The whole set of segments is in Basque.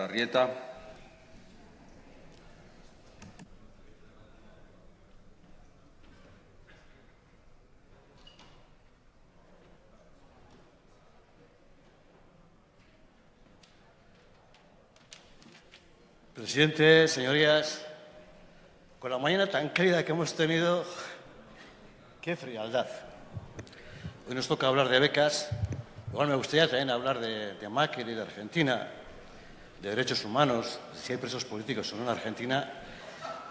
Arrieta. Presidente, señorías, con la mañana tan cálida que hemos tenido, qué frialdad. Hoy nos toca hablar de becas, igual me gustaría también hablar de, de y de Argentina, de derechos humanos, si hay presos políticos o no en Argentina,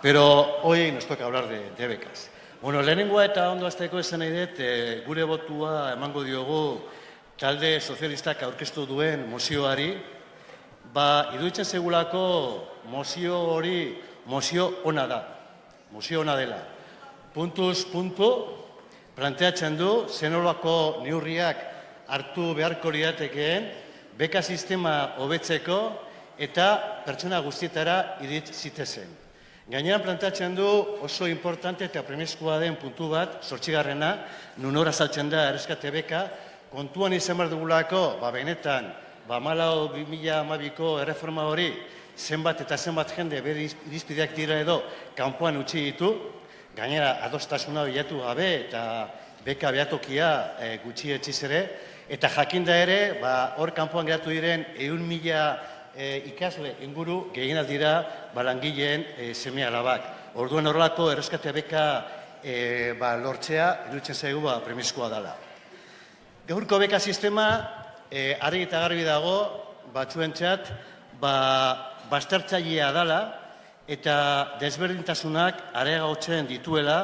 pero hoy nos toca hablar de, de becas. Bueno, lehenengoa eta ondo azteko esan nahi dut, e, gure botua emango diogu talde sozialistak aurkeztu duen mozioari, ba, iduitzen segulako mozio hori, mozio ona da, mozio ona dela. Puntuz, puntu, planteatzen du, zenolako neurriak hartu beharko liatekeen, beka sistema hobetzeko eta pertsona guztietara irit zitezen. Gainean plantatzen du oso importante eta premiskoa den puntu bat, sortxigarrena, nun ora saltzen da erreskate beka, kontuan izan behar dugulako, ba benetan, ba malau 2012ko erreforma hori, zenbat eta zenbat jende bere irizpideak dira edo kanpoan utzi ditu, gainera adostasuna bilatu gabe eta beka behatokia e, gutxi etxiz ere, eta jakinda ere, ba, hor kanpoan geratu diren eun mila e, ikasle inguru gehiena dira balangileen e, seme alabak. Orduan horrelako erreskate beka e, ba, lortzea, iruditzen zaigu ba, premiskoa dela. Gaurko beka sistema, e, argi eta garbi dago, batzuentzat, ba, bastertzailea dela, eta desberdintasunak areagotzen dituela,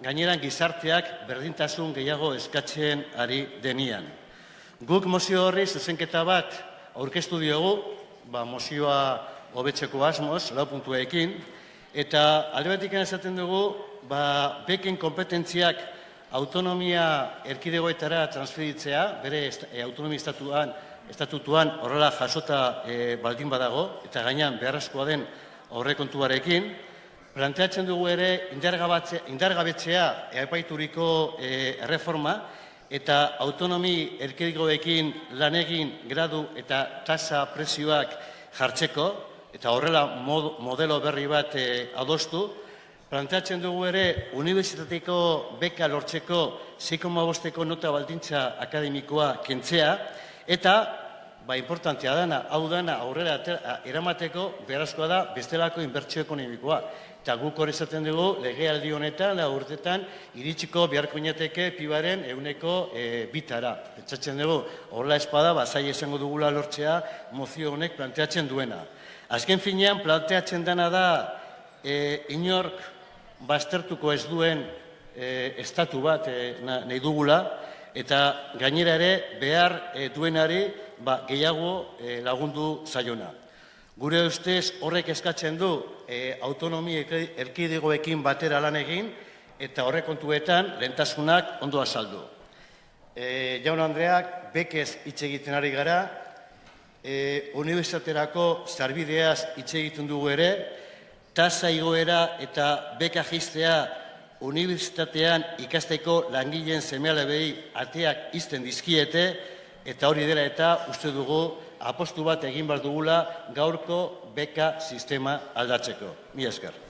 gaineran gizarteak berdintasun gehiago eskatzen ari denian. Guk mozio horri zuzenketa bat aurkeztu diogu, ba, mozioa hobetzeko asmoz, lau puntuekin, eta aldebatik esaten dugu, ba, beken kompetentziak autonomia erkidegoetara transferitzea, bere e, autonomia estatuan, estatutuan horrela jasota e, baldin badago, eta gainean beharrezkoa den aurrekontuarekin, planteatzen dugu ere indargabetzea eapaituriko e, erreforma, eta autonomi erkidegoekin lan egin gradu eta tasa prezioak jartzeko, eta horrela modelo berri bat e, adostu, planteatzen dugu ere unibertsitateko beka lortzeko 6,5ko nota baldintza akademikoa kentzea, eta ba, importantea dana, hau dana aurrera eramateko berazkoa da bestelako inbertsio ekonomikoa. Eta guk hori zaten dugu, legealdi honetan, da urtetan, iritsiko beharko inateke pibaren euneko e, bitara. Pentsatzen dugu, horla espada, bazai esango dugula lortzea, mozio honek planteatzen duena. Azken finean, planteatzen dena da, e, inork baztertuko ez duen e, estatu bat e, nahi dugula, eta gainera ere, behar e, duenari ba, gehiago e, lagundu zaiona. Gure ustez horrek eskatzen du e, autonomi erkidegoekin batera lan egin eta horrek kontuetan lentasunak ondo azaldu. E, Jaun Andreak, bekez hitz egiten ari gara, e, unibertsitaterako zarbideaz hitz egiten dugu ere, tasa igoera eta beka jistea unibertsitatean ikasteko langileen semeale behi ateak izten dizkiete, eta hori dela eta uste dugu apostu bat egin behar dugula gaurko beka sistema aldatzeko. Mi esker.